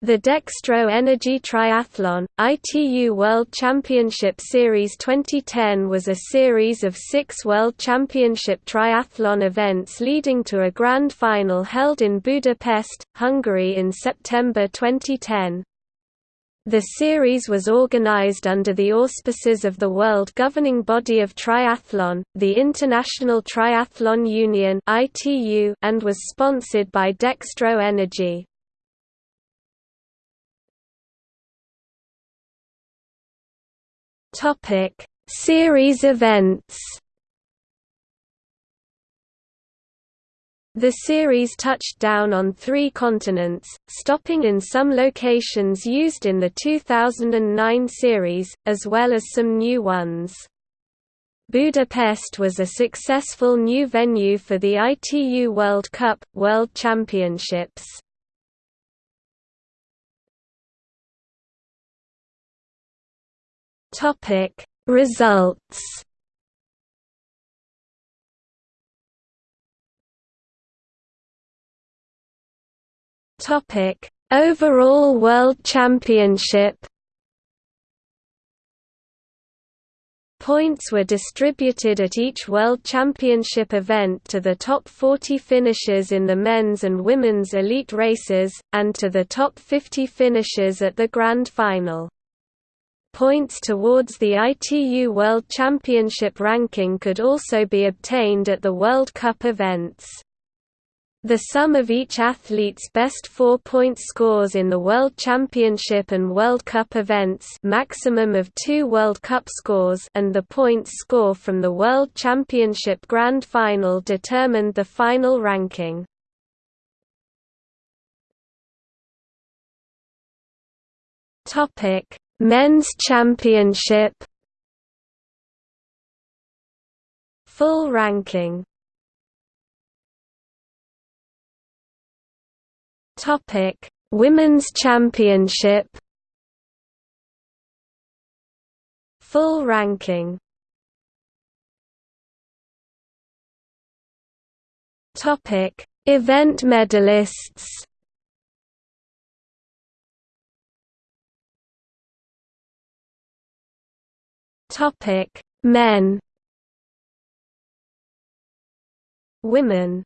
The Dextro Energy Triathlon, ITU World Championship Series 2010 was a series of six World Championship triathlon events leading to a grand final held in Budapest, Hungary in September 2010. The series was organized under the auspices of the world governing body of triathlon, the International Triathlon Union and was sponsored by Dextro Energy. Topic: Series events. The series touched down on three continents, stopping in some locations used in the 2009 series, as well as some new ones. Budapest was a successful new venue for the ITU World Cup, World Championships. Topic Results Topic Overall World Championship Points were distributed at each World Championship event to the top 40 finishers in the men's and women's elite races, and to the top 50 finishers at the Grand Final. Points towards the ITU World Championship ranking could also be obtained at the World Cup events. The sum of each athlete's best four-point scores in the World Championship and World Cup events maximum of two World Cup scores and the points score from the World Championship Grand Final determined the final ranking. Men's Championship Full ranking. Topic Women's Championship. Full ranking. Topic Event medalists Topic: Men. Women